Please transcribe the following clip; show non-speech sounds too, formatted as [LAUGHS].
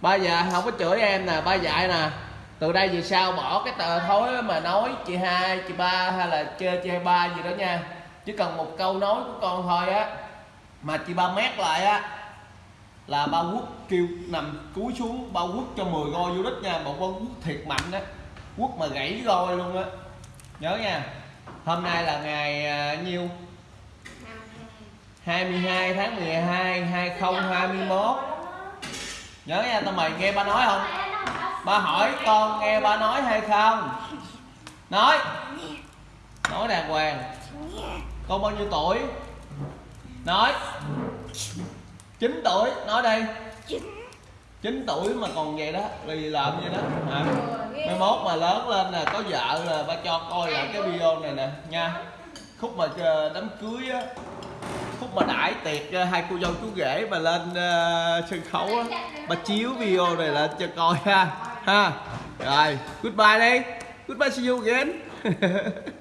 ba già không có chửi em nè ba dạy nè. Từ đây về sau bỏ cái tờ thối mà nói chị hai chị ba hay là chê chê ba gì đó nha. Chỉ cần một câu nói của con thôi á. Mà chị ba mét lại á là ba quất kêu nằm cúi xuống ba quất cho 10 goi vô đít nha. Một con quất thiệt mạnh á quất mà gãy goi luôn á. Nhớ nha. Hôm nay là ngày à, nhiêu? 22 tháng 12 2021 nhớ nha tao mày nghe ba nói không? Ba hỏi con nghe ba nói hay không? Nói. Nói đàng hoàng. Con bao nhiêu tuổi? Nói. 9 tuổi. Nói đây. 9 tuổi mà còn vậy đó. Là làm vậy đó? Hả? Mai mốt mà lớn lên là có vợ là ba cho coi lại cái video này nè, nha. Khúc mà đám cưới á đãi tiệc hai cô dâu chú rể mà lên uh, sân khấu á. Ba chiếu video này lên cho coi ha. Ha. Rồi goodbye đi. Goodbye see you again. [LAUGHS]